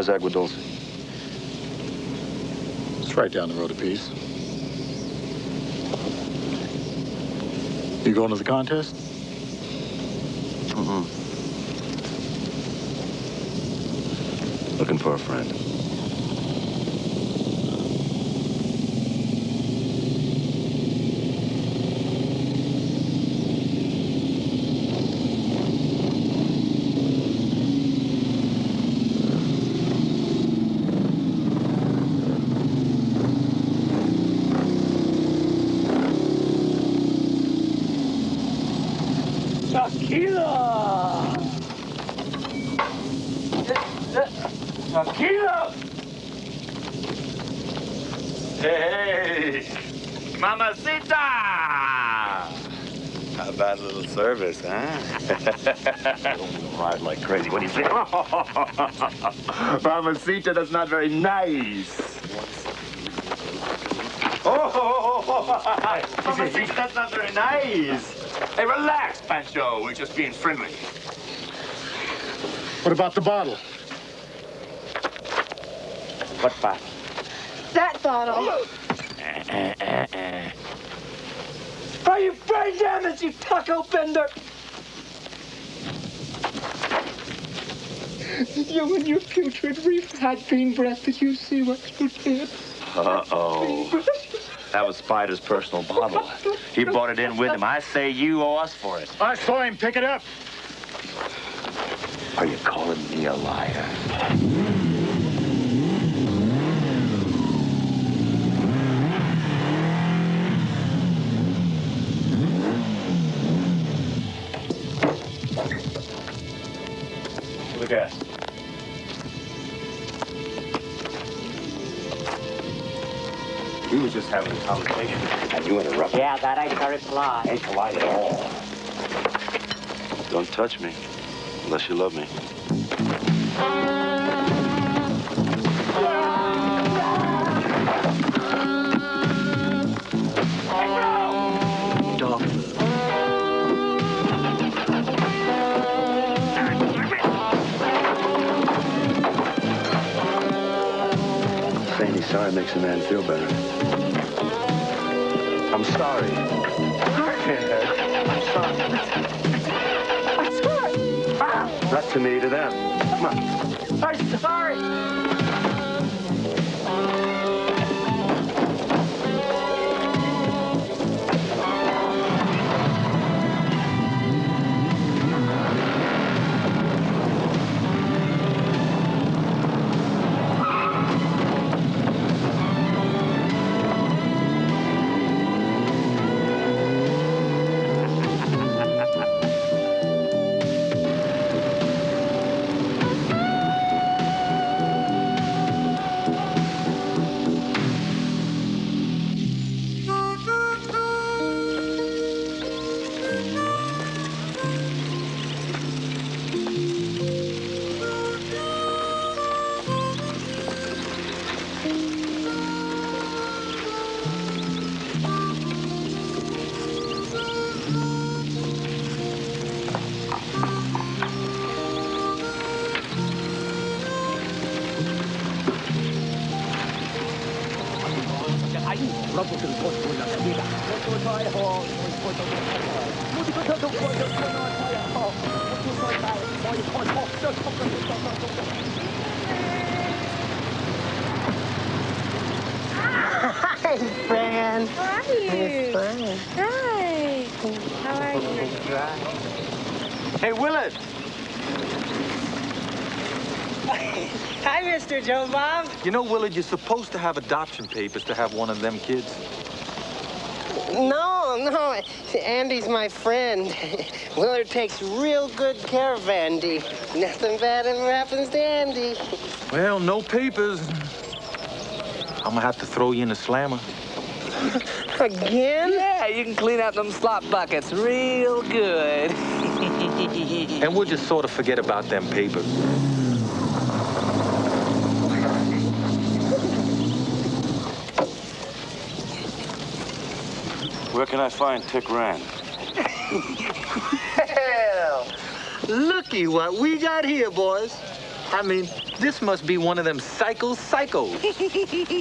as Agua Dulce? It's right down the road a piece. You going to the contest? Mm-mm. Looking for a friend. Tequila! Tequila! Hey! Mamacita! How about a little service, huh? Ride like crazy. What do you think? Mamacita, that's not very nice. Oh, Mamacita, that's not very nice. Hey, relax, Pancho. We're just being friendly. What about the bottle? What bottle? That bottle. Are you brain damaged, you taco bender? You and your putrid reef-had bean breath. Did you see what you did? Uh-oh. That was Spider's personal bottle. He brought it in with him. I say you owe us for it. I saw him pick it up. Are you calling me a liar? Look at. We were just having a conversation, and you interrupted. Yeah, that ain't very polite. Ain't polite at all. Don't touch me unless you love me. Sorry makes a man feel better. I'm sorry. I'm sorry. I'm sorry. Not to me, to them. Come on. I'm sorry. Hi, Fran. How are you? Fine. Hi. How are you? Hey, Willard. Hi, Mr. Joe Bob. You know, Willard, you're supposed to have adoption papers to have one of them kids. No, no. Andy's my friend. Willard takes real good care of Andy. Nothing bad ever happens to Andy. Well, no papers. I'm gonna have to throw you in the slammer. Again? Yeah, you can clean out them slop buckets real good. And we'll just sort of forget about them papers. Where can I find Tick Rand? Hell, looky what we got here, boys. I mean, this must be one of them psycho psychos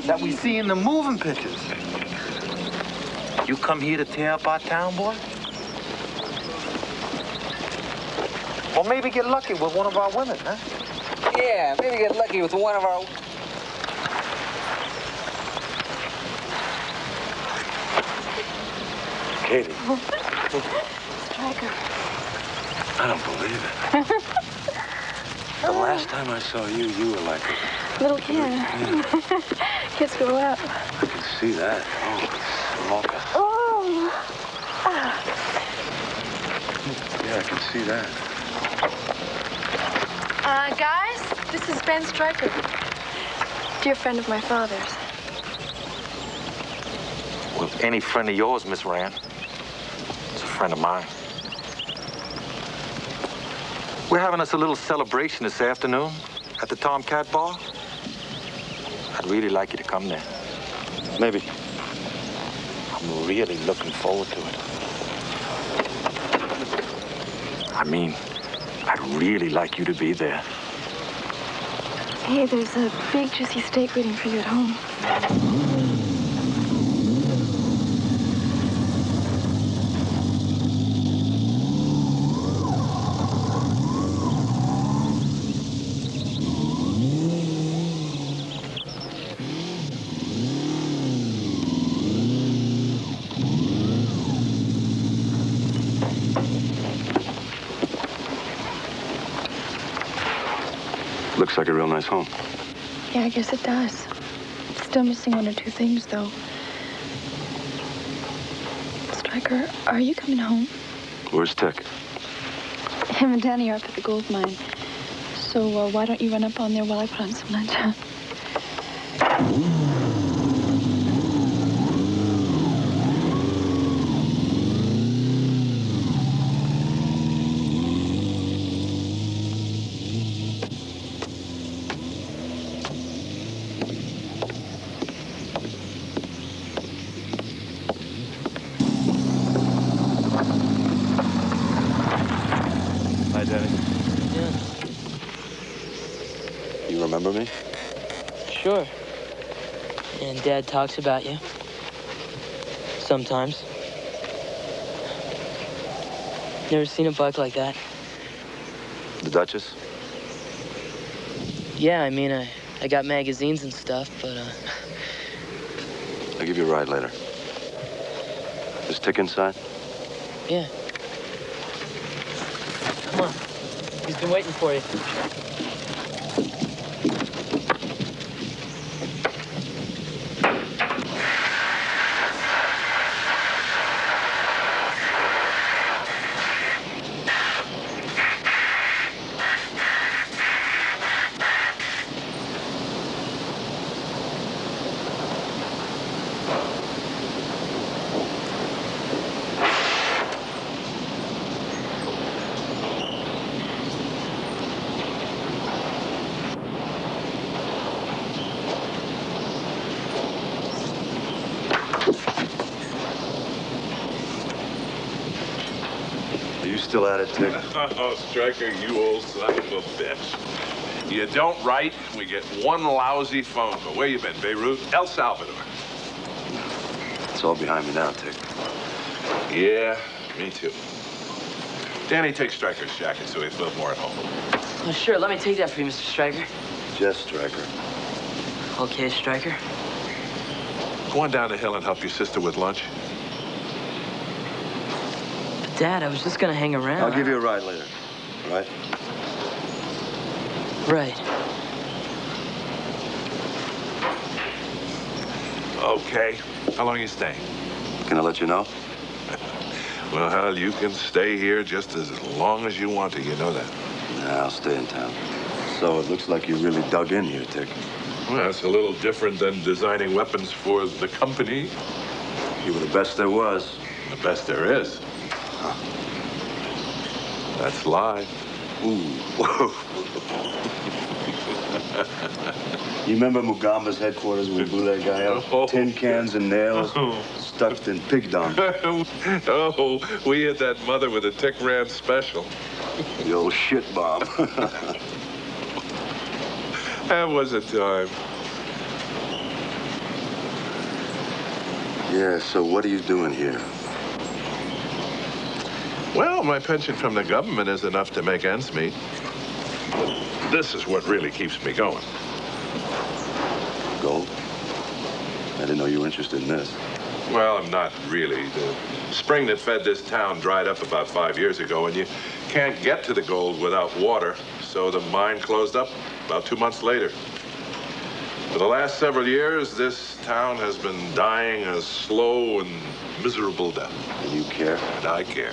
that we see in the moving pictures. You come here to tear up our town, boy? Or maybe get lucky with one of our women, huh? Yeah, maybe get lucky with one of our. Katie, Stryker. I don't believe it. the last time I saw you, you were like a Little kid. Kids grow up. I can see that. Oh, smokers. Oh. Yeah, I can see that. Uh, guys, this is Ben Stryker. Dear friend of my father's. Well, any friend of yours, Miss Rand, is a friend of mine. We're having us a little celebration this afternoon at the Tomcat Bar. I'd really like you to come there. Maybe. I'm really looking forward to it. I mean, I'd really like you to be there. Hey, there's a big juicy steak waiting for you at home. Like a real nice home. Yeah, I guess it does. Still missing one or two things, though. Stryker, are you coming home? Where's Tick? Him and Danny are up at the gold mine. So uh, why don't you run up on there while I put on some lunch? huh? Hi, Danny. You remember me? Sure. And Dad talks about you. Sometimes. Never seen a buck like that. The Duchess? Yeah, I mean, I, I got magazines and stuff, but, uh, I'll give you a ride later. Is Tick inside? yeah. Come on. He's been waiting for you. Are you it, Tick? Oh, Stryker, you old son of a bitch. You don't write, we get one lousy phone call. Where you been, Beirut? El Salvador. It's all behind me now, Tick. Yeah, me too. Danny, take Stryker's jacket so he feels more at home. Oh, sure. Let me take that for you, Mr. Stryker. Jess Striker. Okay, Stryker. Go on down the hill and help your sister with lunch. But, Dad, I was just gonna hang around. I'll give you a ride later. All right? Right. Okay. How long are you staying? Can I let you know? Well, you can stay here just as long as you want to. You know that. Nah, I'll stay in town. So it looks like you really dug in here, Tick. Well, it's a little different than designing weapons for the company. You were the best there was. The best there is. That's live. Ooh. you remember Mugamba's headquarters when we blew that guy up? Oh. Tin cans and nails oh. stuffed in pig dung. oh, we hit that mother with a Tick Ram special. The old shit bomb. That was a time. Yeah, so what are you doing here? Well, my pension from the government is enough to make ends meet. This is what really keeps me going. Gold? I didn't know you were interested in this. Well, I'm not really. The spring that fed this town dried up about five years ago, and you can't get to the gold without water, so the mine closed up about two months later. For the last several years, this town has been dying a slow and miserable death. And you care? And I care.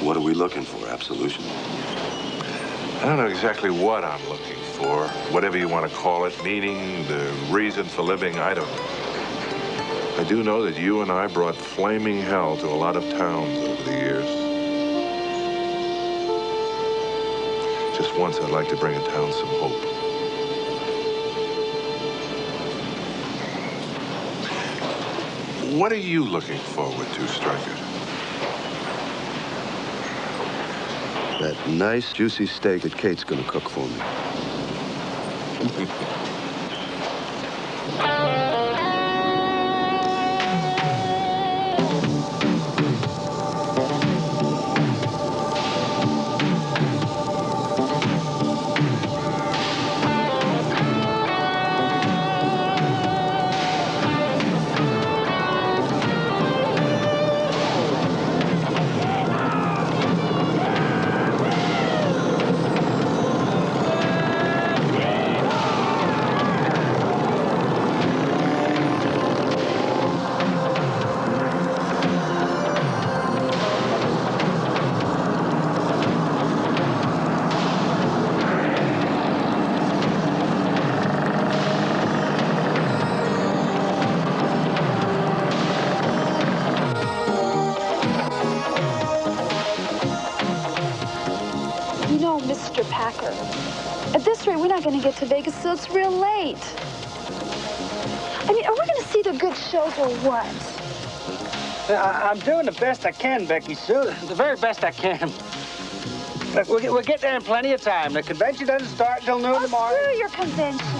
What are we looking for? Absolution? I don't know exactly what I'm looking for, whatever you want to call it, meaning, the reason for living, I don't know. I do know that you and I brought flaming hell to a lot of towns over the years. Just once, I'd like to bring a town some hope. What are you looking forward to, Stryker? That nice, juicy steak that Kate's gonna cook for me. shows or what? I, I'm doing the best I can, Becky Sue. The very best I can. Look, we'll, get- we'll get there in plenty of time. The convention doesn't start till noon Oh, tomorrow. screw your convention.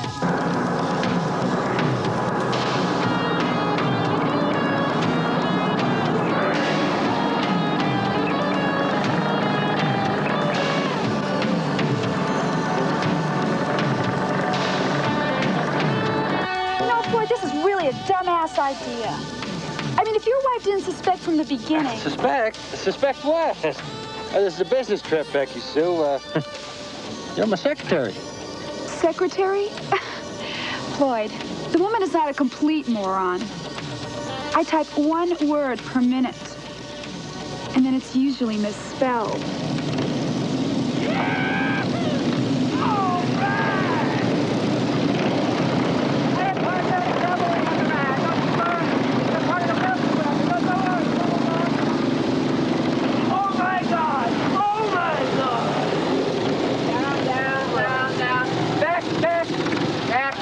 Idea. I mean, if your wife didn't suspect from the beginning. Suspect? Suspect what? Uh, this is a business trip, Becky Sue. Uh, you're my secretary. Secretary? Floyd, the woman is not a complete moron. I type one word per minute, and then it's usually misspelled. Oh my God! Oh my God! Down, down, down, down. Back, back, back.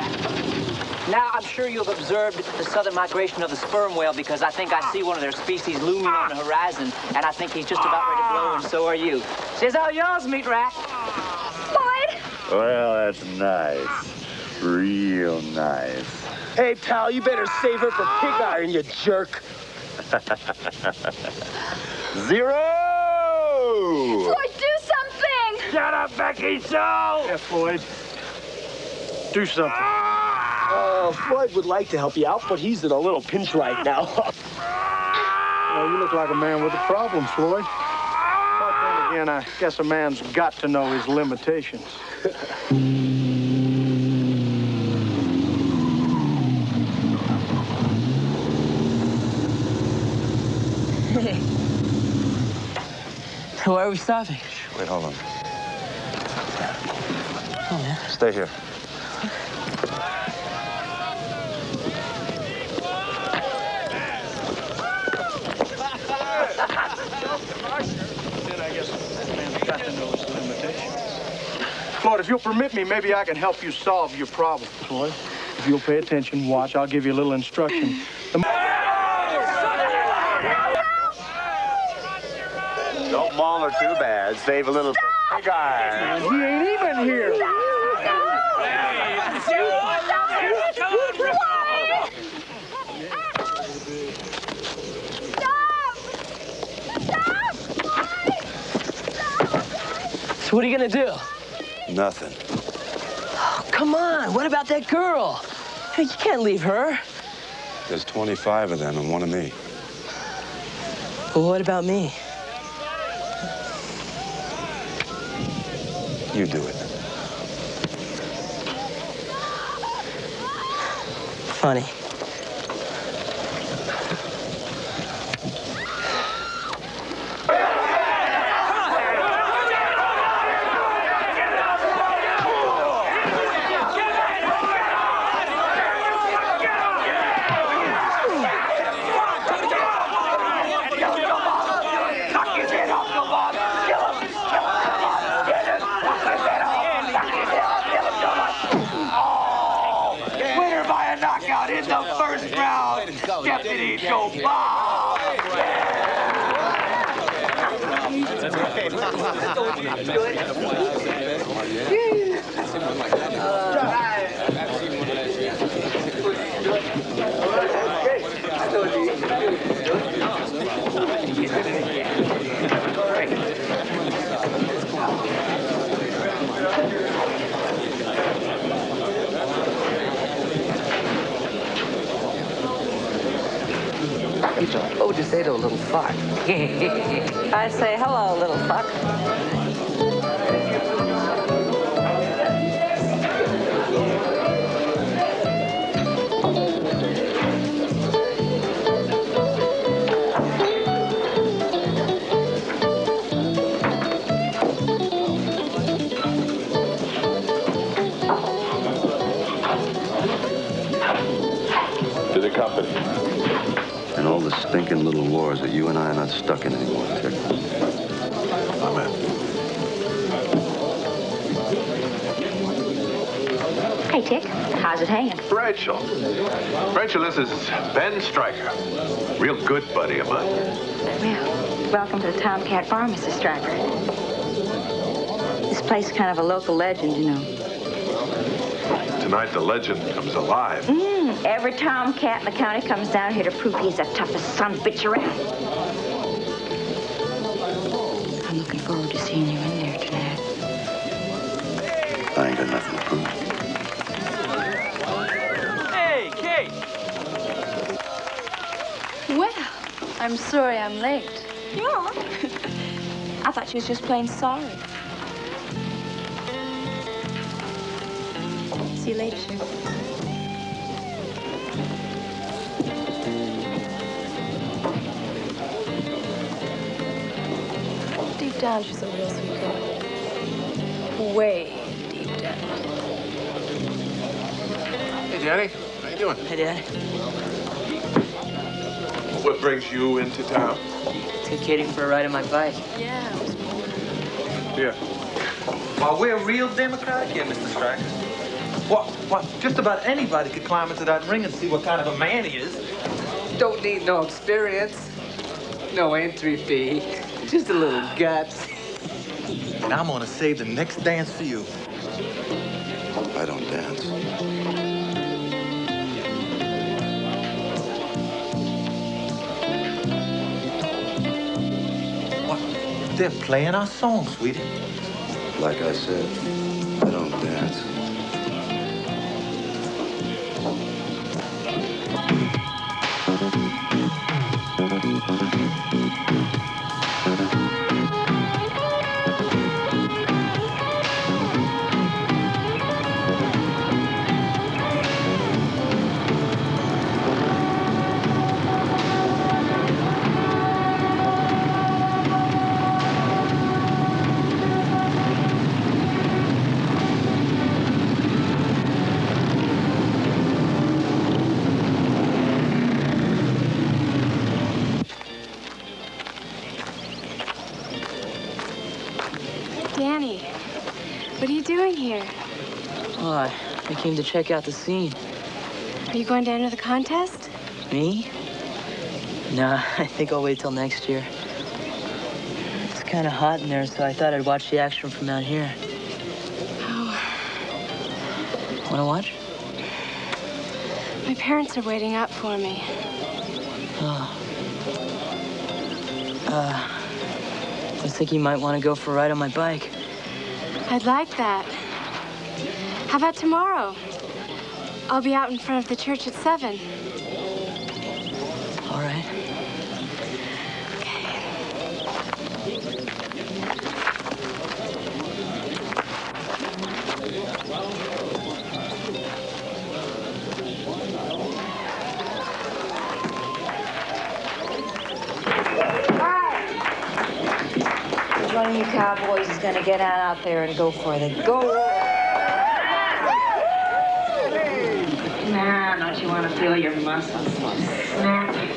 Now, I'm sure you've observed the southern migration of the sperm whale because I think I see one of their species looming on the horizon, and I think he's just about ready to blow, and so are you. Says all yours, meat rack. Floyd! Well, that's nice. Real nice. Hey, pal, you better save her for pig ah. iron, you jerk. Zero! Floyd, do something! Shut up, Becky Sue! Yeah, Floyd. Do something. Ah! Uh, oh, Floyd would like to help you out, but he's in a little pinch right now. Well, you look like a man with a problem, Floyd. But then again, I guess a man's got to know his limitations. Where are we stopping? Wait, hold on. Oh, yeah. Stay here. A man's got to know his limitations. Floyd, if you'll permit me, maybe I can help you solve your problem, Floyd. If you'll pay attention, watch, I'll give you a little instruction. The Don't maul her too bad. Save a little for pig iron. He ain't even here. So what are you gonna do? Nothing. Oh, come on. What about that girl? Hey, you can't leave her. There's 25 of them and one of me. Well, what about me? You do it. Funny. Winner by a knockout in the first round, Deputy Joe Bob. Oh, just say to a little fuck. I say hello, little fuck. Company. And stinking little wars that you and I are not stuck in anymore, Tick. Amen. Hey, Tick, how's it hanging? Rachel. Rachel, this is Ben Stryker. Real good buddy of mine. Well, welcome to the Tomcat Farm, Mrs. Stryker. This place is kind of a local legend, you know. Tonight, the legend comes alive. Mm, every Tomcat in the county comes down here to prove he's the toughest son of a bitch around. I'm looking forward to seeing you in there tonight. I ain't got nothing to prove. Hey, Kate! Well, I'm sorry I'm late. Yeah. I thought she was just plain sorry. See you later, Shirley. Deep down, she's a real sweet girl. Way deep down. Hey, Danny. How you doing? Hey, Dad. What brings you into town? Take Katie for a ride on my bike. Yeah, Yeah. Well, we're real democratic here, Mr. Stryker. What? What? Just about anybody could climb into that ring and see what kind of a man he is. Don't need no experience. No entry fee. Just a little guts. And I'm gonna save the next dance for you. I don't dance. What? They're playing our song, sweetie. Like I said, came to check out the scene. Are you going to enter the contest? Me? Nah, I think I'll wait till next year. It's kind of hot in there, so I thought I'd watch the action from out here. Oh. Want to watch? My parents are waiting up for me. Oh. Uh, I think you might want to go for a ride on my bike. I'd like that. How about tomorrow? I'll be out in front of the church at 7. All right. Which one of you cowboys is gonna get out there and go for the gold? Now, don't you want to feel your muscles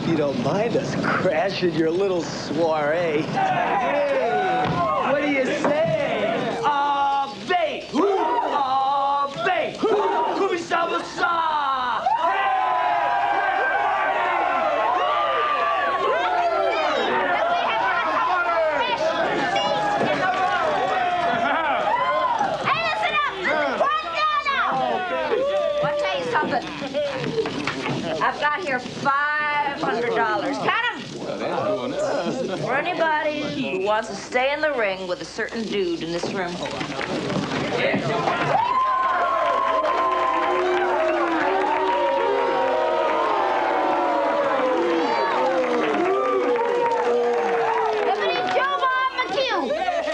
hope you don't mind us crashing your little soiree. Hey, what do you say? Ah, babe! Ah, babe! Kumisama-sa! Hey, listen up! Quiet down now! I'll tell you something. I've got here $500. Count 'em. For anybody who wants to stay in the ring with a certain dude in this room.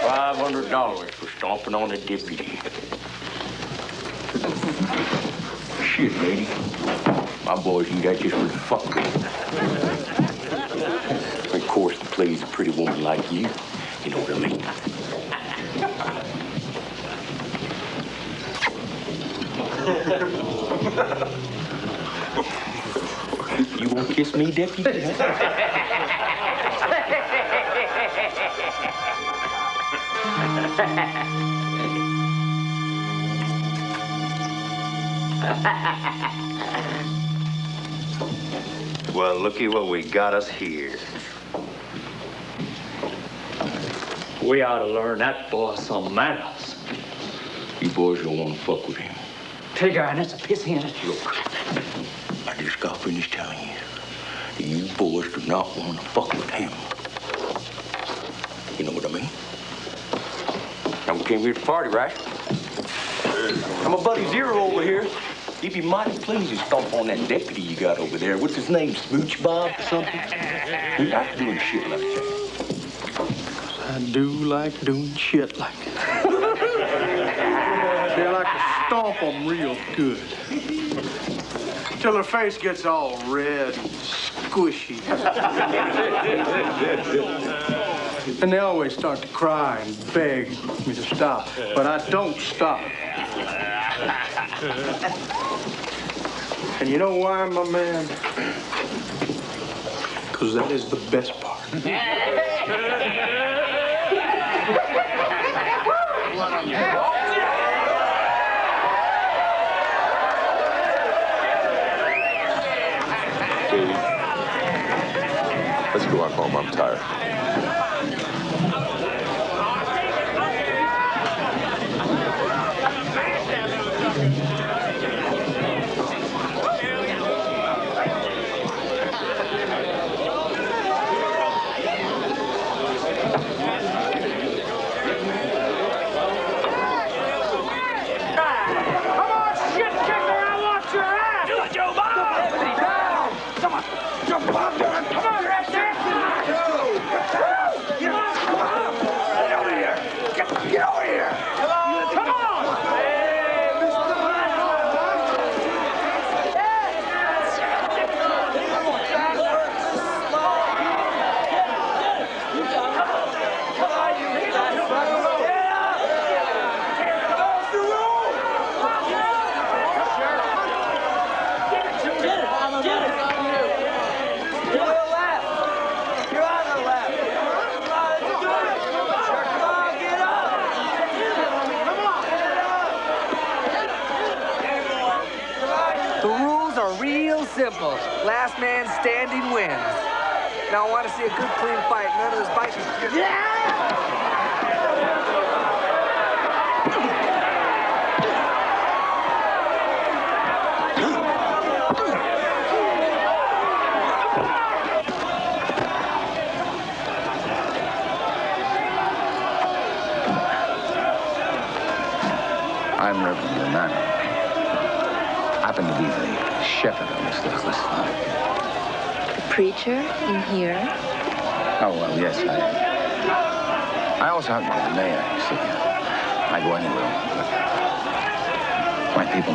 Five hundred dollars for stomping on a deputy. Shit, lady. My boys can get just for the fuck of it. Of course, to please a pretty woman like you. You know what I mean? you won't kiss me, deputy? Well, looky what we got us here. We ought to learn that boy some manners. You boys don't want to fuck with him. Tigger, and it's a pissy in it. Look, I just got finished telling you. that You boys do not want to fuck with him. You know what I mean? Now we came here to party, right? I'm a buddy Zero over here. He'd be mighty pleased to stomp on that deputy you got over there. What's his name? Smooch Bob or something? He's not doing shit like that. I do like doing shit like that. they like to stomp them real good. Till their face gets all red and squishy. and they always start to cry and beg me to stop. But I don't stop. And you know why, my man? Because that is the best part. let's go on home. I'm tired.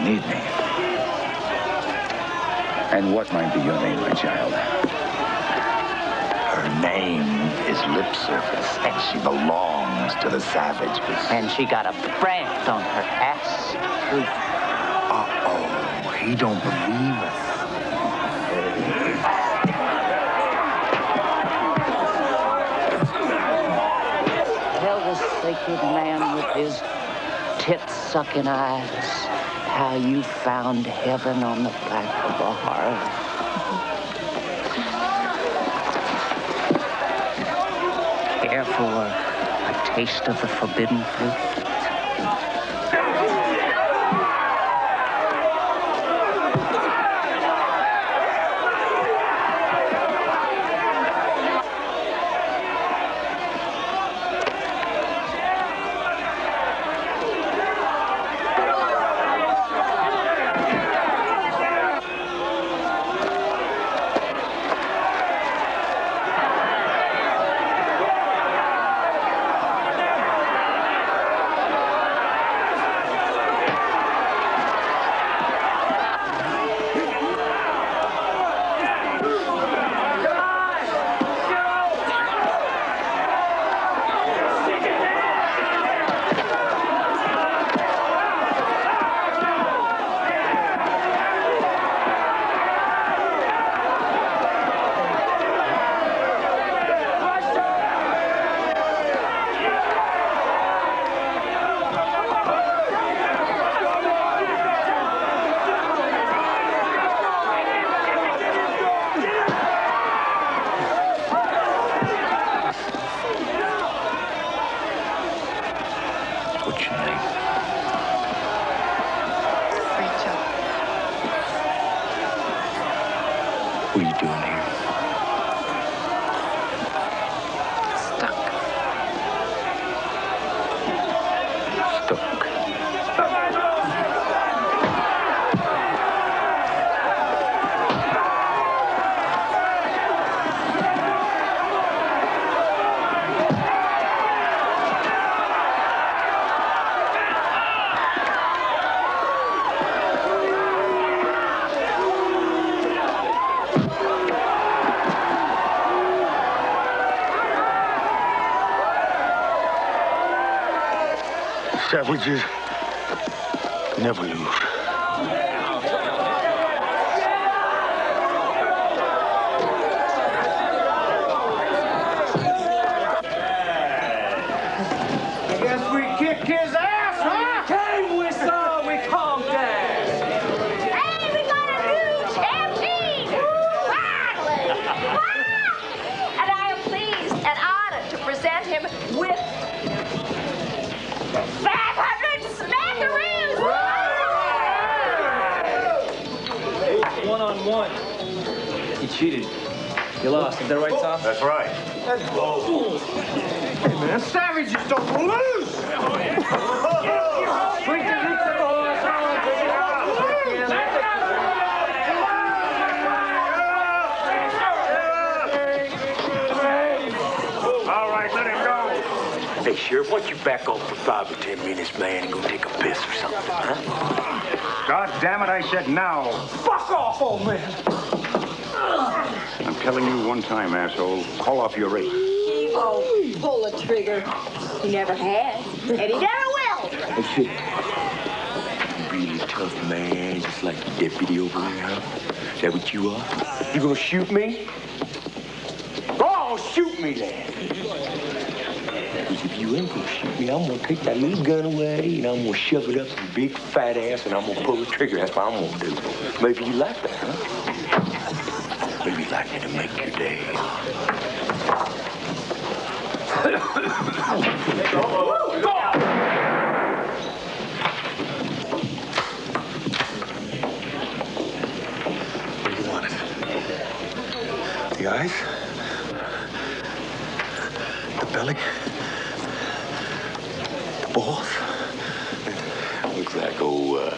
Need me. And what might be your name, my child? Her name is Lip Surface, and she belongs to the savages. And she got a brand on her ass. Uh-oh, he don't believe us. Tell the sacred man with his tit-sucking eyes how you found heaven on the back of a Harley. Care a taste of the forbidden fruit? Savages never lose. Back off for five or ten minutes, man, and go take a piss or something, huh? God damn it, I said now. Fuck off, old man! I'm telling you one time, asshole. Call off your rate. He won't pull a trigger. He never has, and he never will. Hey, shit. You really tough man, just like the deputy over there, huh? Is that what you are? You gonna shoot me? Go on, shoot me then. Because if you shoot me, I'm gonna take that little gun away and I'm gonna shove it up your big fat ass and I'm gonna pull the trigger. That's what I'm gonna do. Maybe you like that, huh? Maybe you like me to make your day. Where do you want it? The eyes? The belly? The balls? Looks like old uh,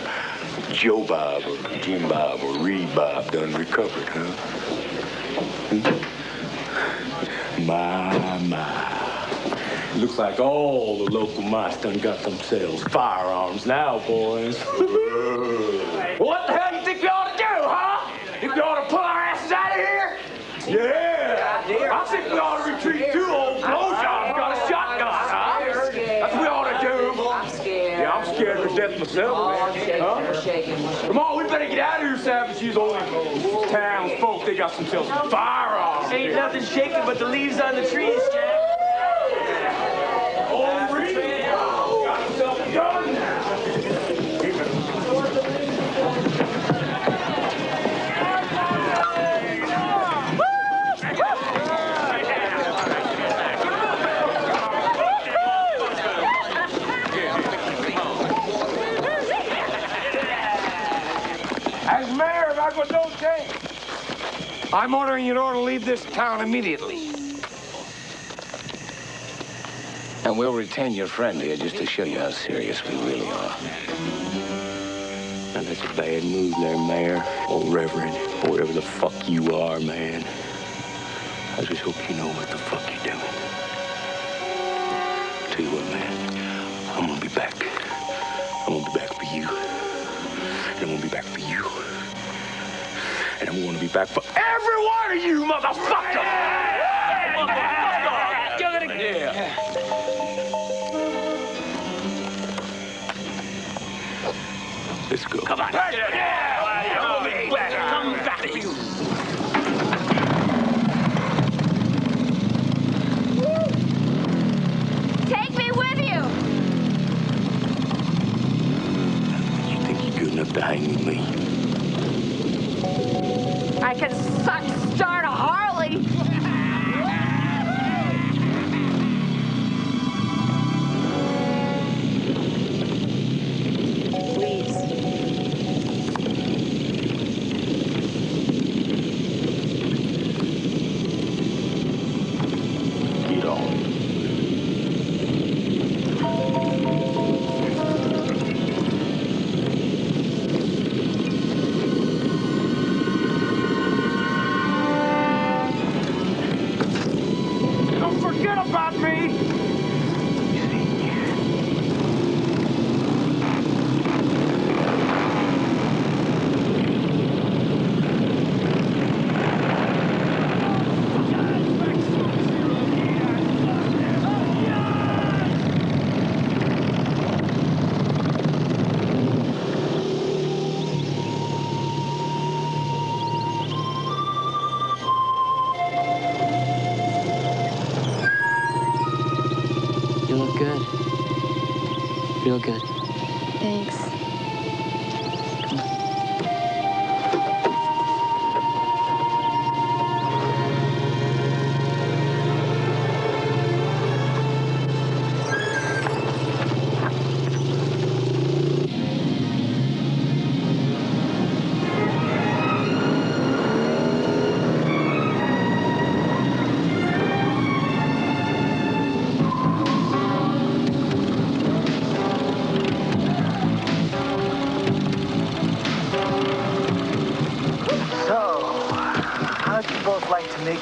Joe Bob or Jim Bob or Reed Bob done recovered, huh? Hmm? Hmm? My, my. Looks like all the local mice done got themselves firearms now, boys. what the hell you think we ought to do, huh? Think we ought to pull our asses out of here? Yeah! I think we ought to retreat too, old blowjob's got a shotgun, huh? That's what we ought to do. I'm scared. Yeah, I'm scared to death myself, man. Huh? Come on, we better get out of here, Savage. These old townsfolk, some themselves firearms. Ain't nothing shaking but the leaves on the trees, I'm ordering you to leave this town immediately. And we'll retain your friend here just to show you how serious we really are. Now, that's a bad move there, Mayor, or Reverend, or whatever the fuck you are, man. I just hope you know what the fuck you're doing. Back for every one of you, motherfucker! Yeah. Let's go. Come on. Yeah. Come back. Come back. You. Take me with you. You think you're good enough to hang with me? I can suck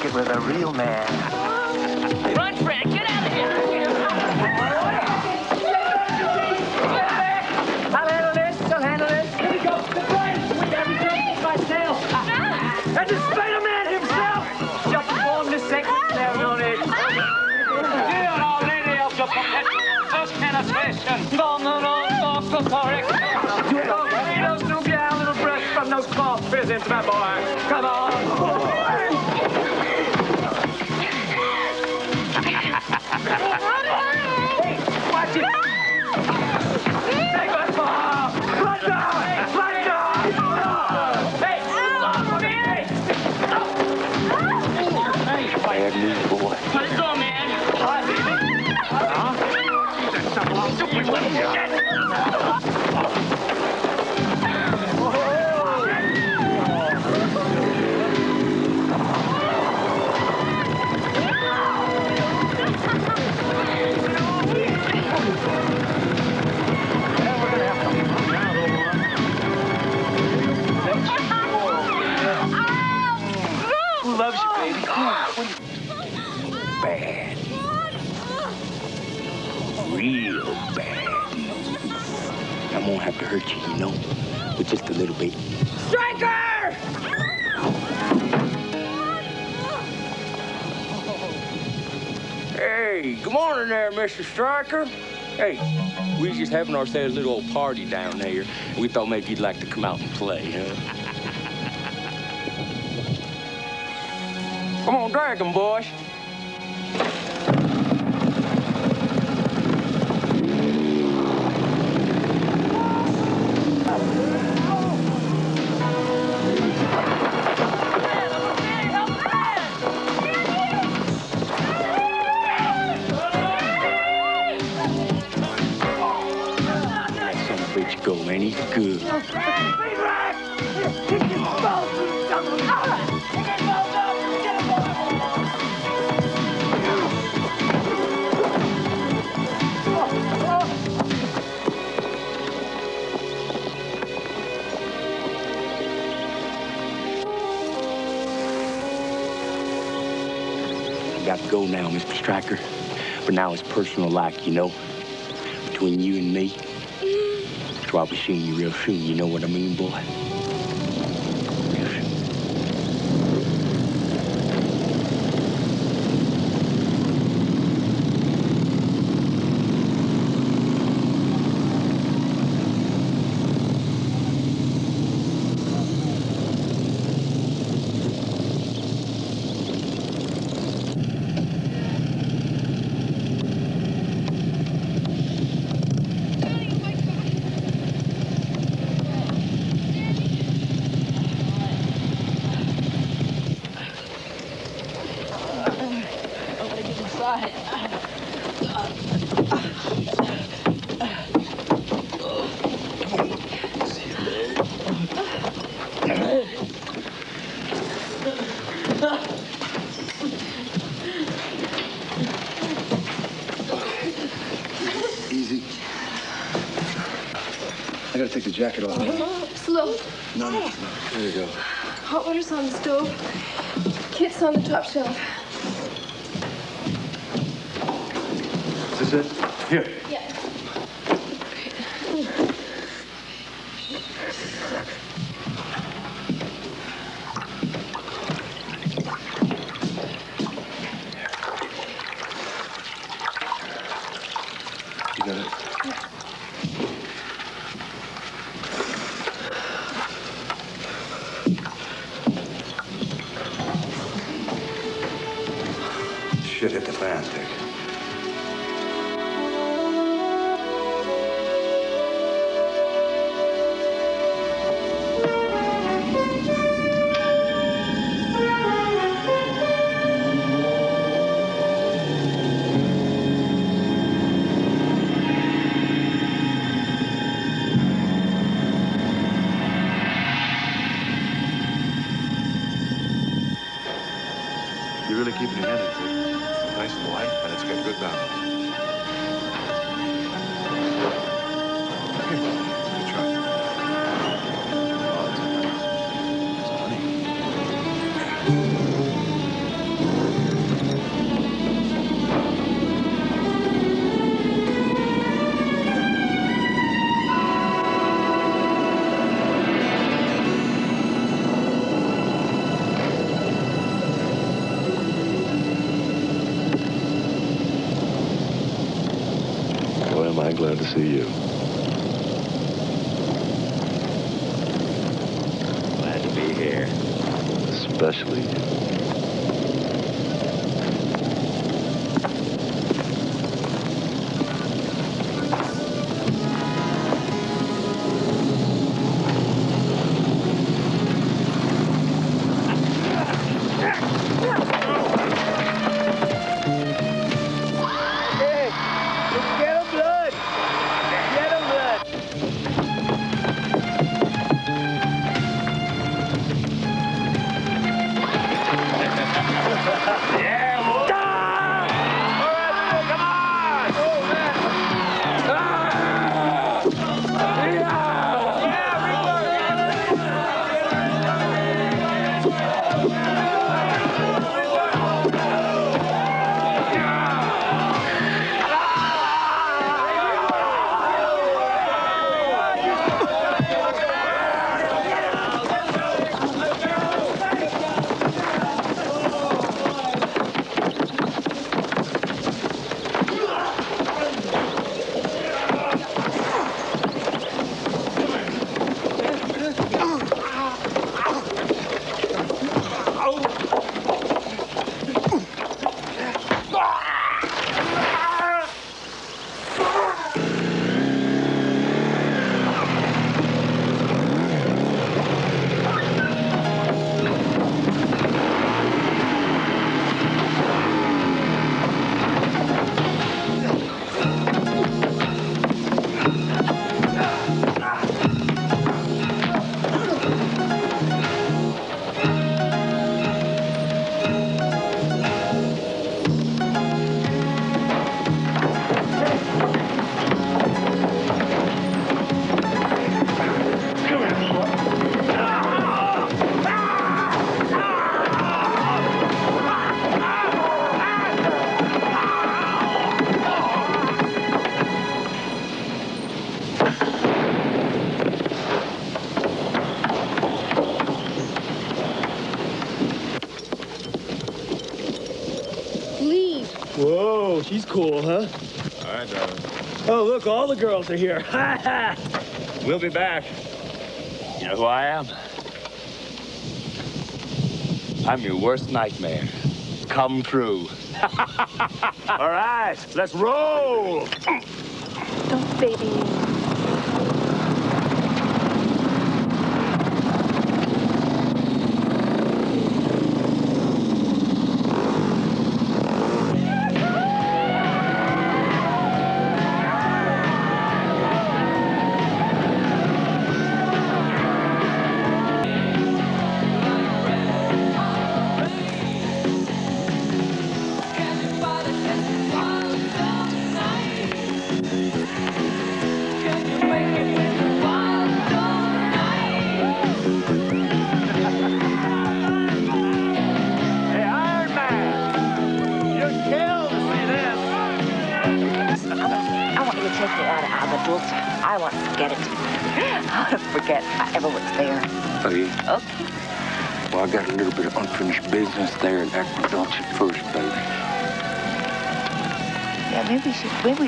it with a real man? Who news. I'm gonna have to hurt you, you know, but just a little bit. Stryker! Hey, good morning there, Mr. Stryker. Hey, we was just having ourselves a little old party down here. We thought maybe you'd like to come out and play, huh? Come on, drag 'em, boys. Personal like, you know, between you and me. Be seeing you real soon. You know what I mean, boy? Jacket off. Uh-huh. Slow. No, no, no. There you go. Hot water's on the stove. Kit's on the top shelf. Cool, huh? All right, darling. Oh, look, all the girls are here. Ha ha! We'll be back. You know who I am? I'm your worst nightmare. Come true. All right, let's roll. Don't baby me.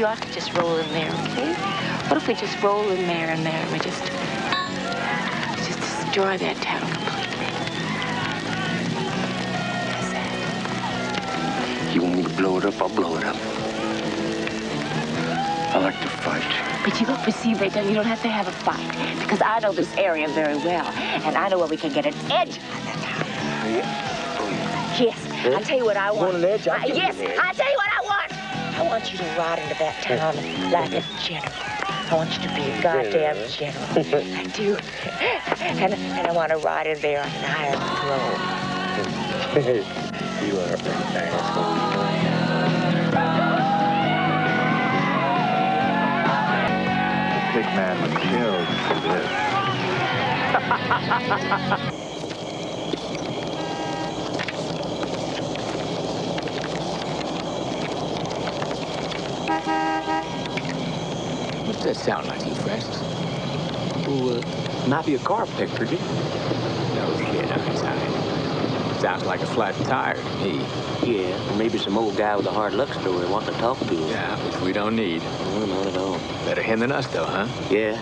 Maybe ought to just roll in there, okay? What if we just roll in there and there and we just, just destroy that town completely? You want me to blow it up? I'll blow it up. I like to fight. But you but see, they don't, you don't have to have a fight because I know this area very well, and I know where we can get an edge on that town. Oh, oh, yes, I'll tell you what I want. Want an edge? I- you yes, an edge. I'll tell want you to ride into that town like a general. I want you to be a goddamn general. I do. And, and I want to ride in there on an iron throne. you are an asshole. Big man was killed for this. that sound like, you Francis? Well, uh, might be a car picture, did No kid, I'm tired. Sounds like a flat tire to me. Yeah, or maybe some old guy with a hard luck story wanting to talk to you. Yeah, which we don't need. No, not at all. Better him than us, though, huh? Yeah.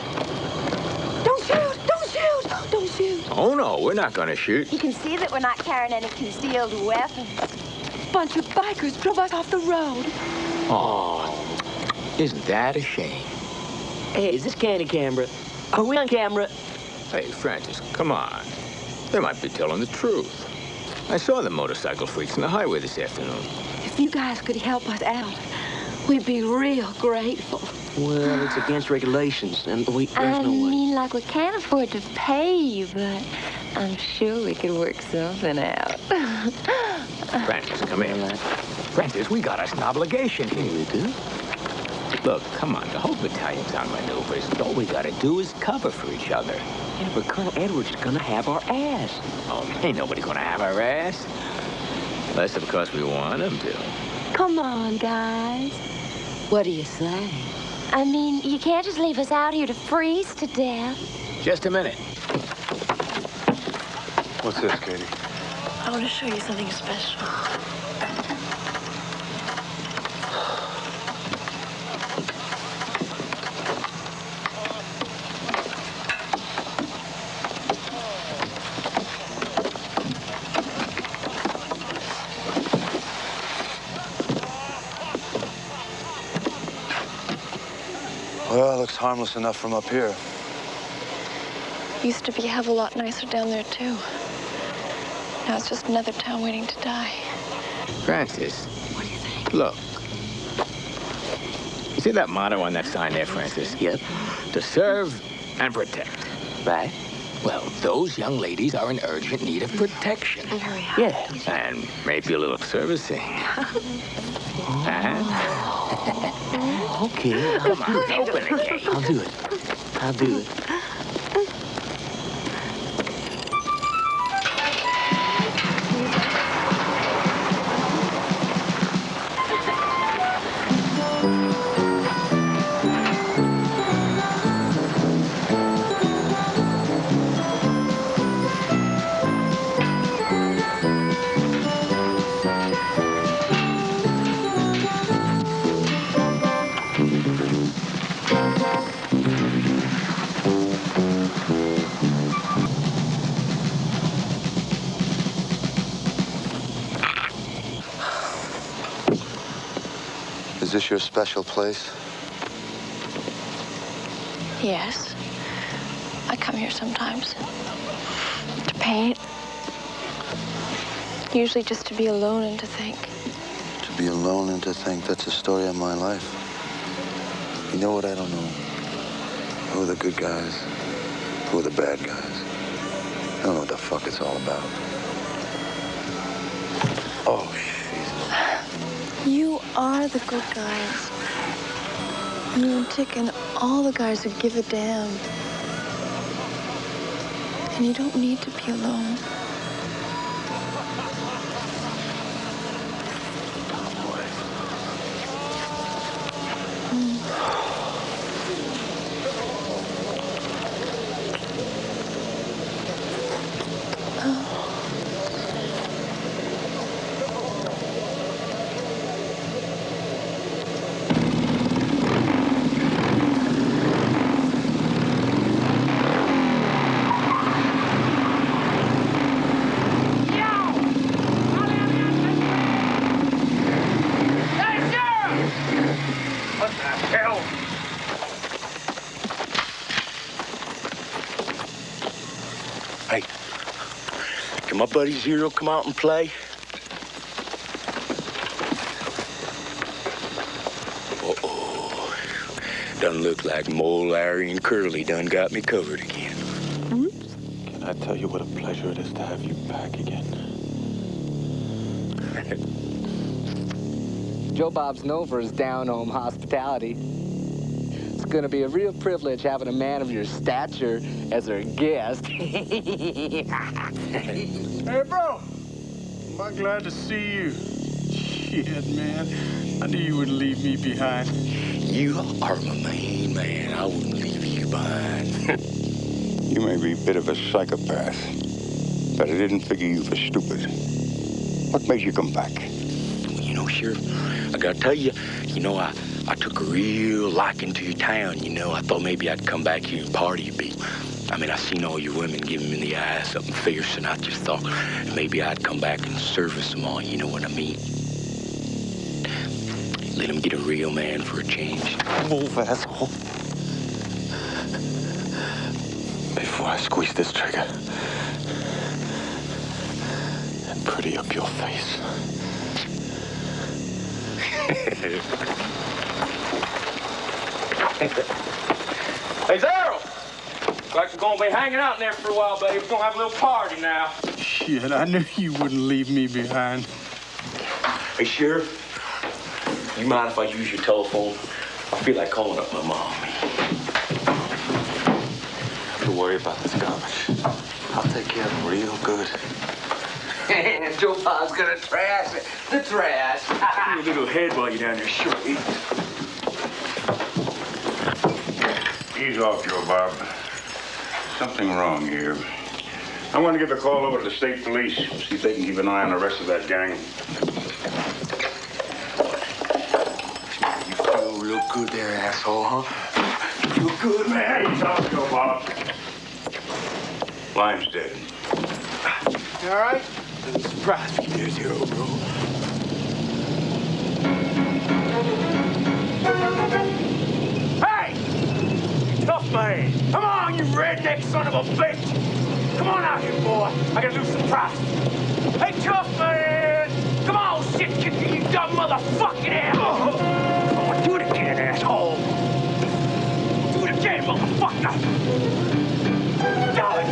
Don't shoot! Don't shoot! Don't shoot! Oh, no, we're not gonna shoot. You can see that we're not carrying any concealed weapons. Bunch of bikers drove us off the road. Oh, isn't that a shame? Hey, is this Candid Camera? Are we on camera? Hey, Francis, come on. They might be telling the truth. I saw the motorcycle freaks on the highway this afternoon. If you guys could help us out, we'd be real grateful. Well, it's against regulations, and we, there's I no way. mean, like, we can't afford to pay you, but I'm sure we could work something out. Francis, come here. Francis, we got us an obligation here. We do? Look, come on, the whole battalion's on maneuvers. All we gotta do is cover for each other. Yeah, but Colonel Edwards is gonna have our ass. Oh, ain't nobody gonna have our ass. Unless, of course, we want him to. Come on, guys. What do you say? I mean, you can't just leave us out here to freeze to death. Just a minute. What's this, Katie? I want to show you something special. Well, looks harmless enough from up here. Used to be a hell of a lot nicer down there, too. Now it's just another town waiting to die. Francis. What do you think? Look. You see that motto on that sign there, Francis? Yep. To serve and protect. Right. Well, those young ladies are in urgent need of protection. Yeah. And maybe a little servicing. huh? Okay. Open the gate. I'll do it. I'll do it. This your special place? Yes. I come here sometimes. To paint. Usually just to be alone and to think. To be alone and to think that's the story of my life. You know what I don't know? Who are the good guys? Who are the bad guys? I don't know what the fuck it's all about. Oh, You are the good guys. You and Tick and all the guys who give a damn. And you don't need to be alone. Can here buddy Zero come out and play? Uh-oh. Doesn't look like Moe, Larry, and Curly done got me covered again. Mm-hmm. Can I tell you what a pleasure it is to have you back again? Joe Bob's known for his down-home hospitality. It's gonna be a real privilege having a man of your stature as our guest. Hey, bro. Am I glad to see you? Shit, man. I knew you wouldn't leave me behind. You are my main man. I wouldn't leave you behind. You may be a bit of a psychopath, but I didn't figure you for stupid. What made you come back? You You know, Sheriff, I gotta tell you, you know, I, I took a real liking to your town. You know, I thought maybe I'd come back here and party a bit. I mean, I seen all your women giving me the eye, something fierce, and I just thought maybe I'd come back and service them all. You know what I mean? Let him get a real man for a change. Move, asshole. Before I squeeze this trigger and pretty up your face. Hey, Zero! Looks like we're gonna be hanging out in there for a while, buddy. We're gonna have a little party now. Shit, I knew you wouldn't leave me behind. Hey, Sheriff, you mind if I use your telephone? I feel like calling up my mom. Don't worry about this garbage. I'll take care of it real good. And Joe Pa's gonna trash it. The trash. Give me a little head while you're down there, sure. Ease off, Joe Bob. Something wrong here. I want to get the call over to the state police, see if they can keep an eye on the rest of that gang. You feel real good there, asshole, huh? Feel good, man. Ease off, Joe Bob. Lime's dead. You all right? Surprise me there, Zero, bro. Tough man! Come on, you redneck son of a bitch! Come on out here, boy. I gotta do some price. Hey, tough man! Come on, shit kicker, you dumb motherfucking asshole! Gonna do it again, asshole! Do it again, motherfucker! Darling!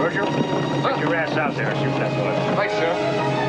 Roger, get your ass out there and shoot that bullet. Right, sir.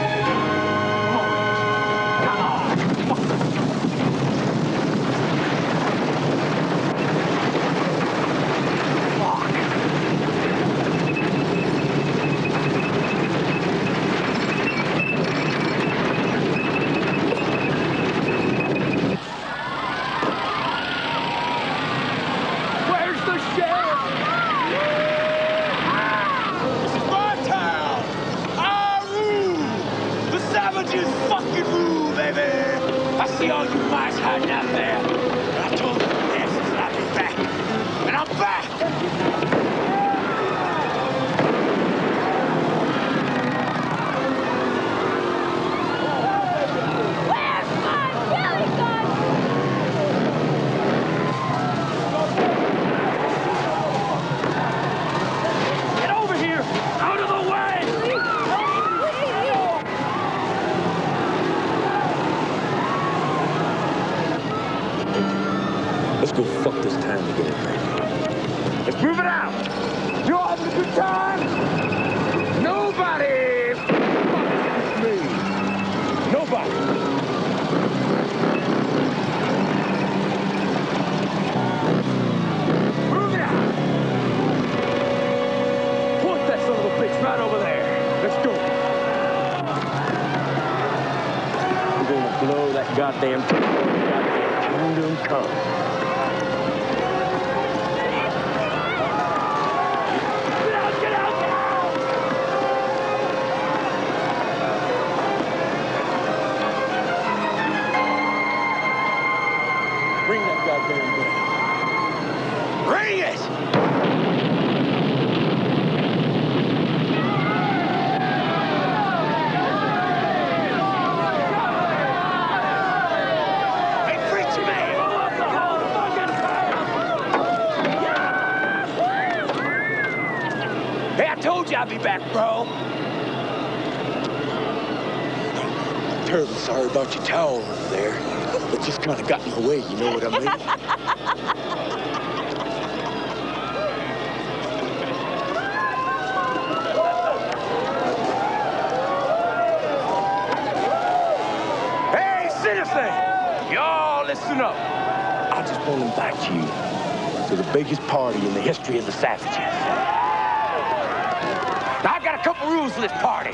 couple rules to this party.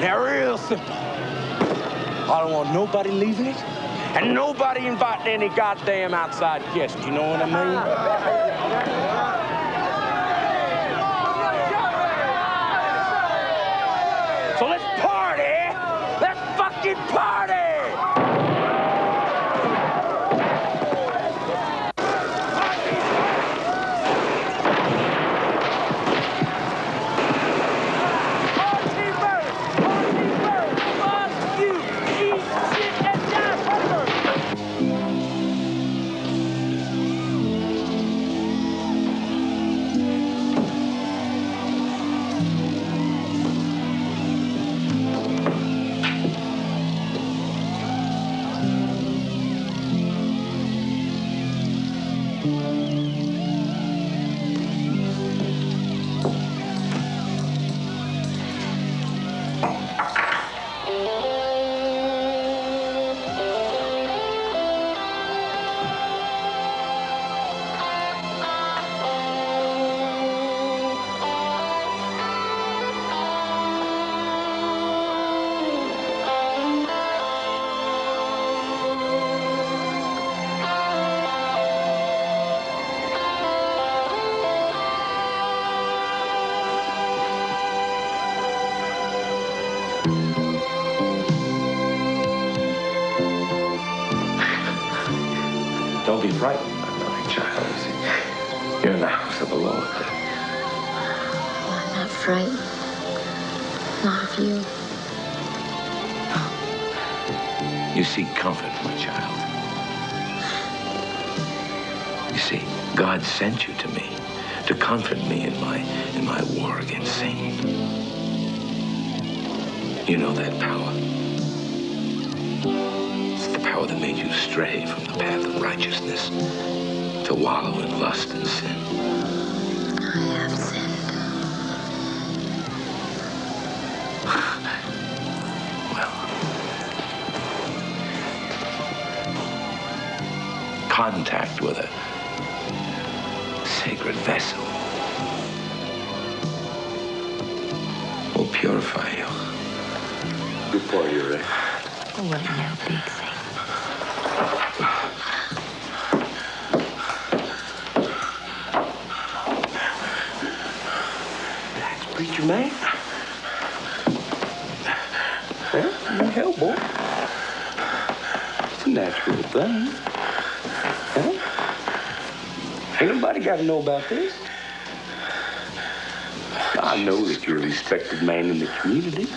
They're real simple. I don't want nobody leaving it, and nobody inviting any goddamn outside guests. You know what I mean? So let's party! Let's fucking party! got to know about this. I know that you're a respected man in the community.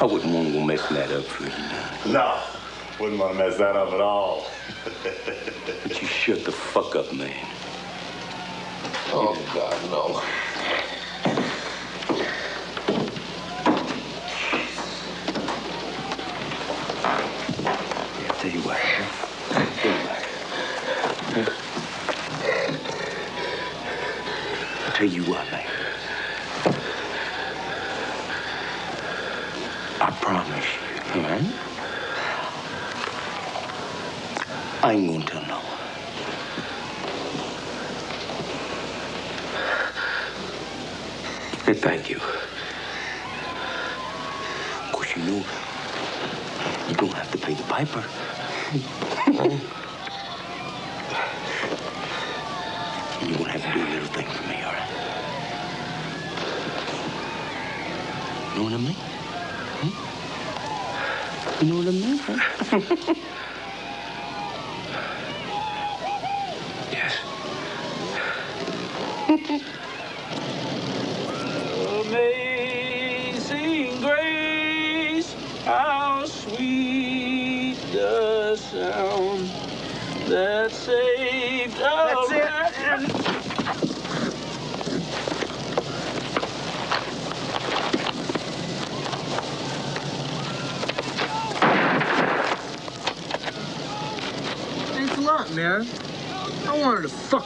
I wouldn't want to go messing that up for you. No, wouldn't want to mess that up at all. but you shut the fuck up, man. Oh, God, no. you what, man. I promise, man. I mean.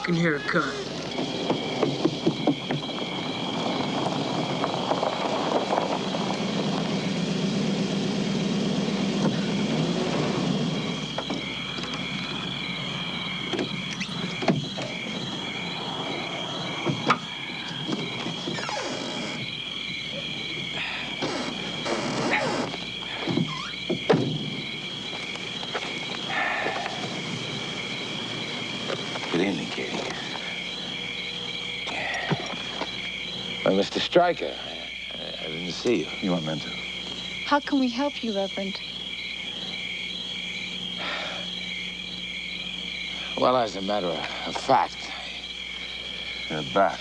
can hear a cut. Stryker. I, I didn't see you. You weren't meant to. How can we help you, Reverend? Well, as a matter of fact, you're back.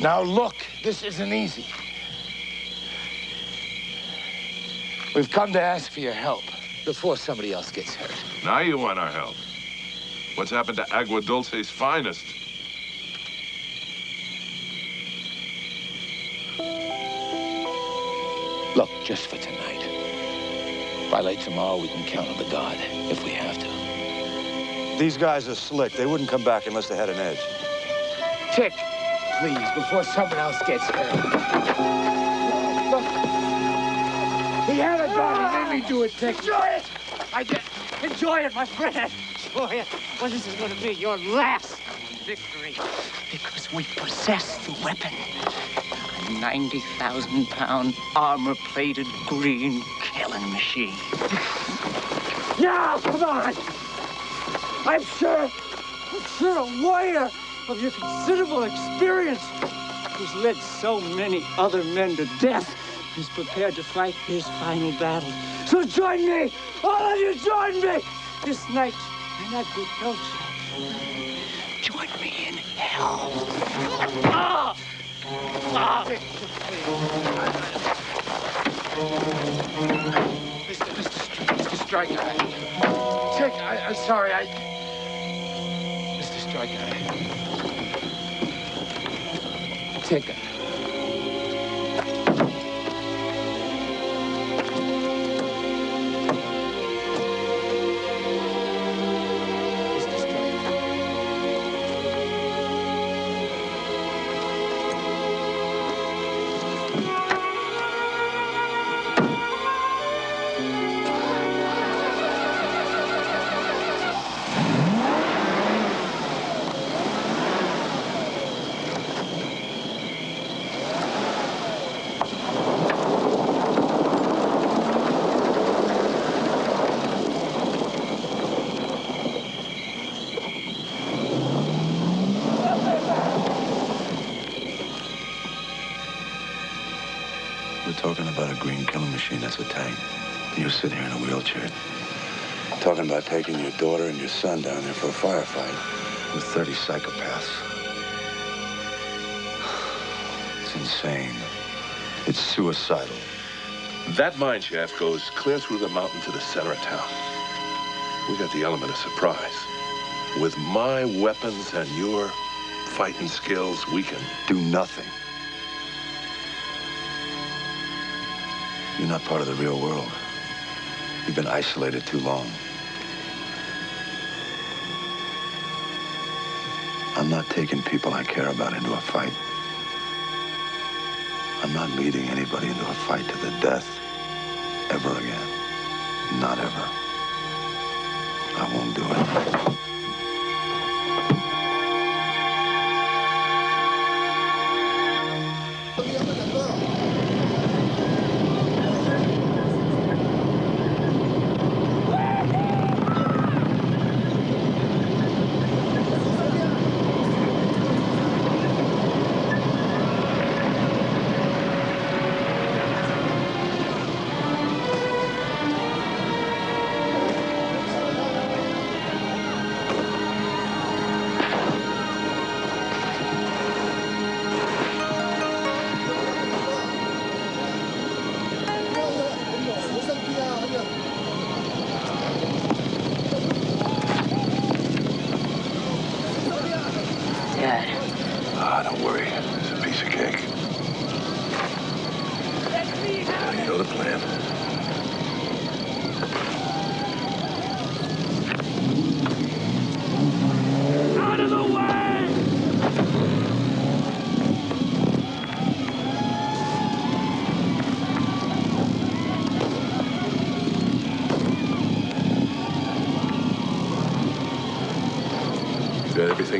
Now, look, this isn't easy. We've come to ask for your help before somebody else gets hurt. Now you want our help. What's happened to Agua Dulce's finest? Just for tonight. By late tomorrow, we can count on the God if we have to. These guys are slick. They wouldn't come back unless they had an edge. Tick, please, before someone else gets hurt. Look, he had a gun. He made me do it, Tick. Enjoy it! I did. Enjoy it, my friend. Enjoy it. Well, this is going to be your last victory because we possess the weapon. A 90,000 pound armor plated green killing machine. Now, come on! I'm sure, I'm sure a warrior of your considerable experience who's led so many other men to death is prepared to fight his final battle. So join me! All of you join me! This night, and that good note. Join me in hell. Ah! Mr. Mr. Mr. Stryker, I, Tick, I, I'm sorry, I... Mr. Stryker, I... for with 30 psychopaths. It's insane. It's suicidal. That mine shaft goes clear through the mountain to the center of town. We got the element of surprise. With my weapons and your fighting skills, we can do nothing. You're not part of the real world. You've been isolated too long. I'm not taking people I care about into a fight. I'm not leading anybody into a fight to the death ever again. Not ever. I won't do it.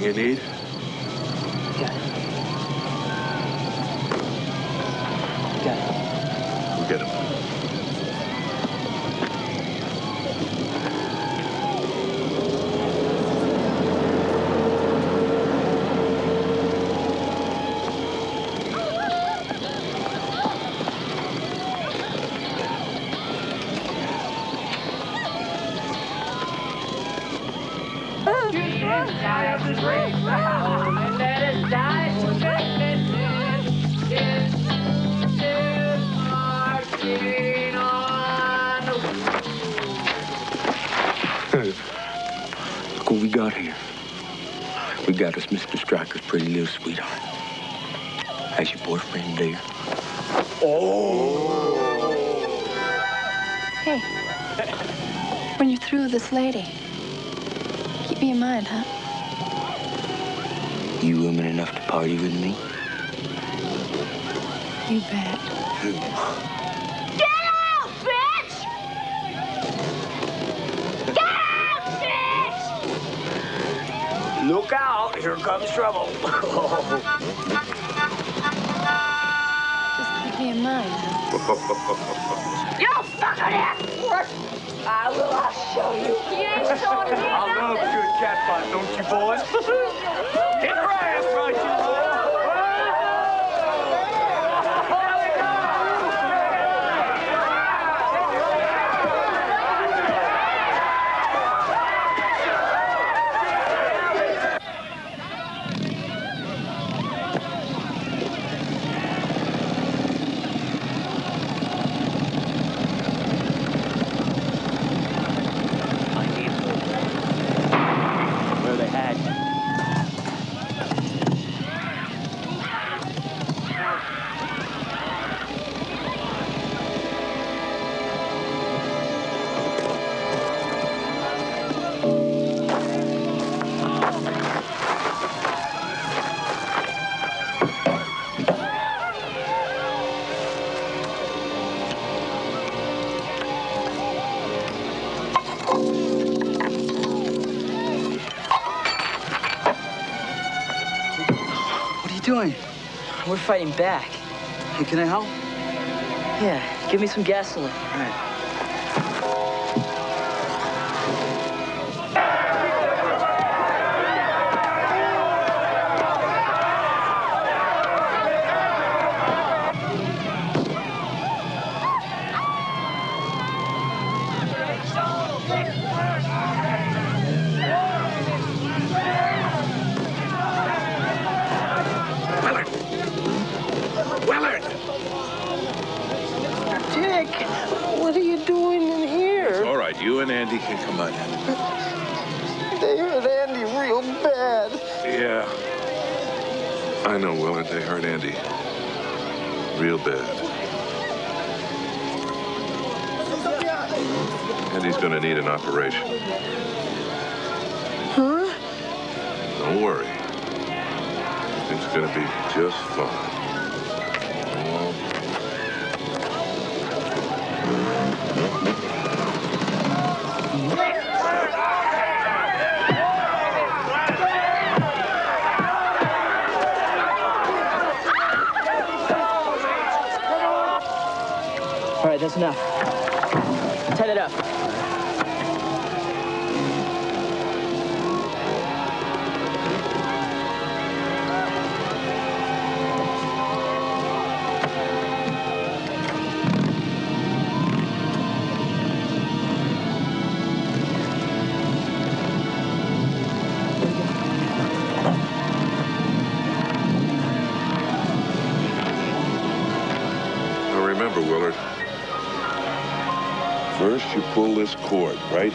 Everything you need? pop, pop, pop. We're fighting back. Hey, can I help? Yeah, give me some gasoline. All right.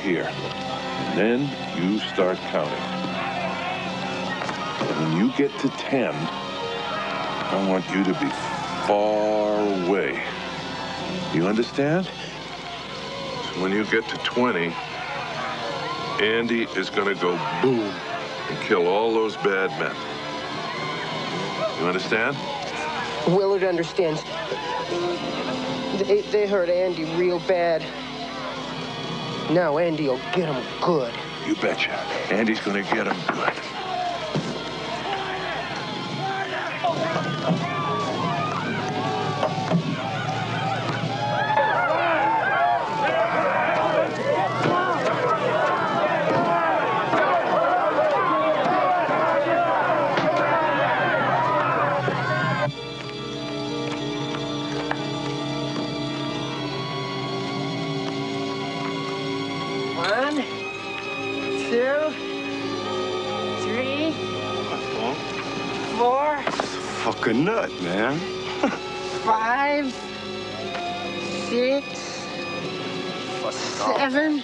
here. And then you start counting. When you get to 10, I want you to be far away. You understand? When you get to 20, Andy is gonna go boom and kill all those bad men. You understand? Willard understands. They, they hurt Andy real bad. Now Andy'll get him good. You betcha. Andy's gonna get him good. man. Five, six, seven.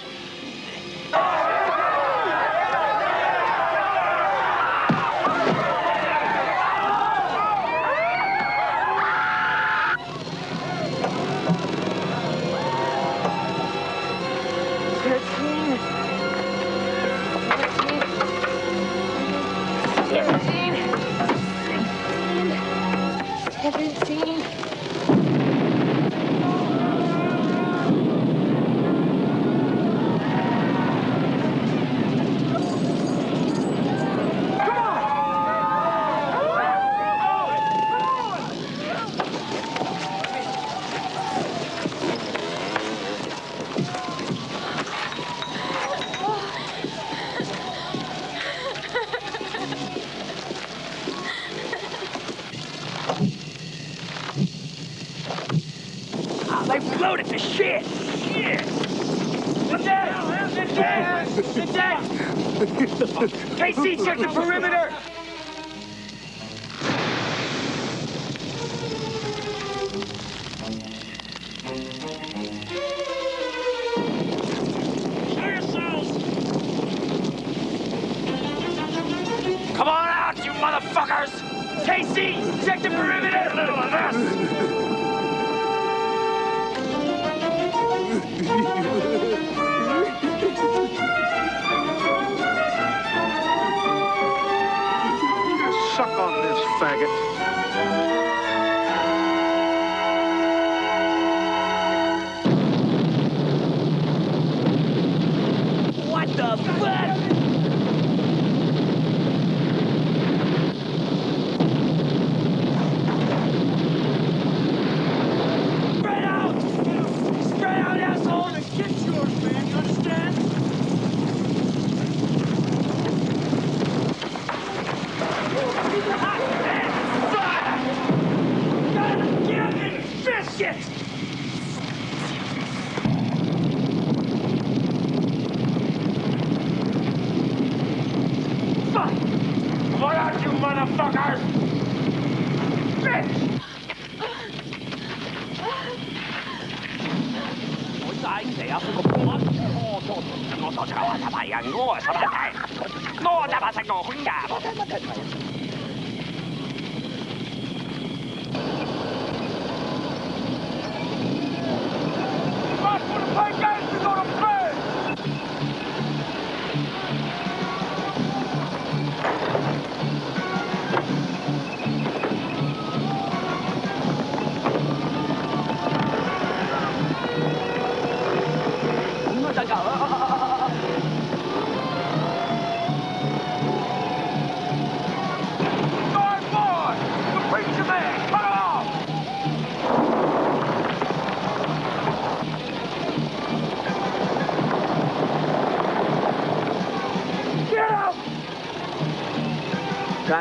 さご本がございません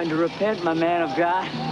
And to repent, my man of God.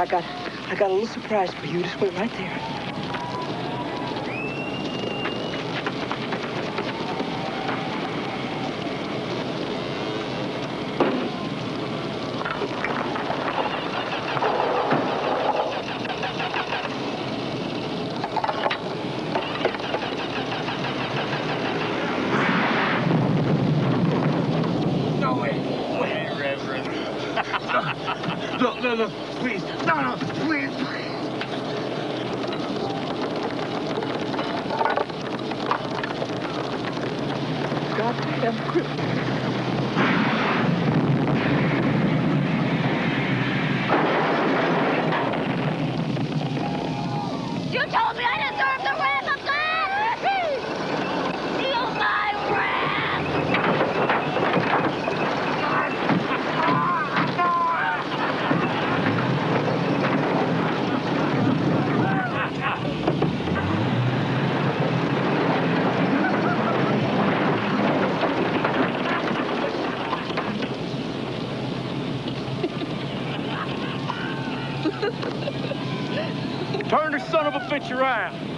I got, I got a little surprise for you. Just wait right there. Around.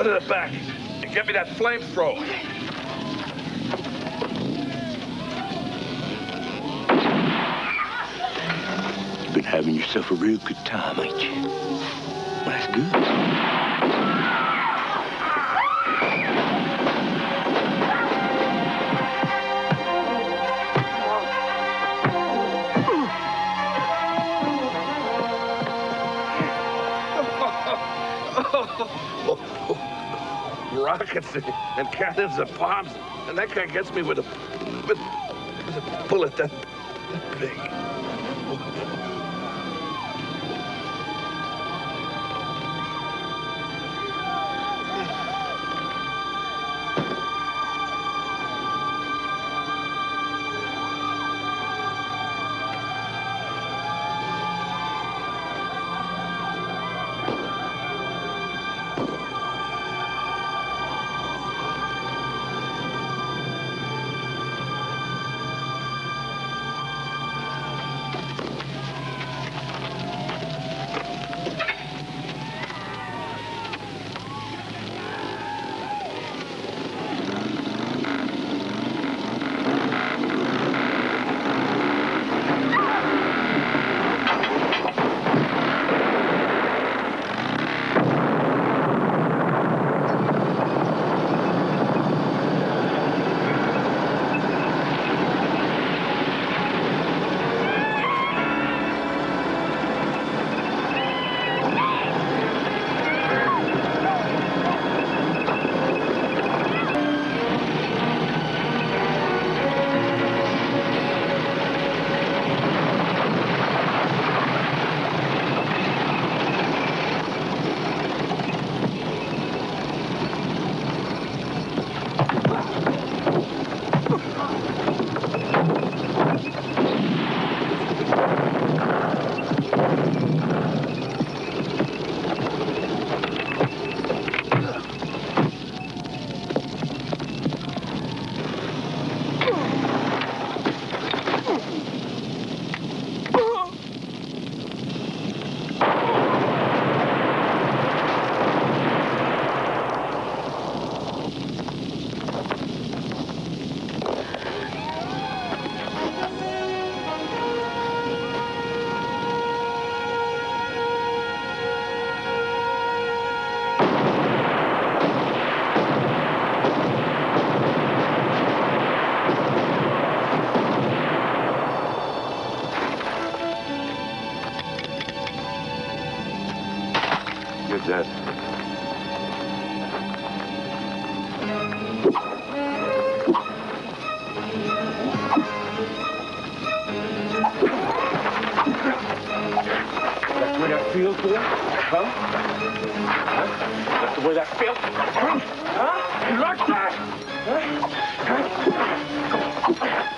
Go to the back and get me that flamethrower. You've been having yourself a real good time, ain't you? Well, that's good. Rockets and cannons and bombs, and that guy gets me with a with, with a bullet that, that big. That's the way that feels, boy? Huh? huh? That's the way that feels? Huh? You like that? Huh? huh?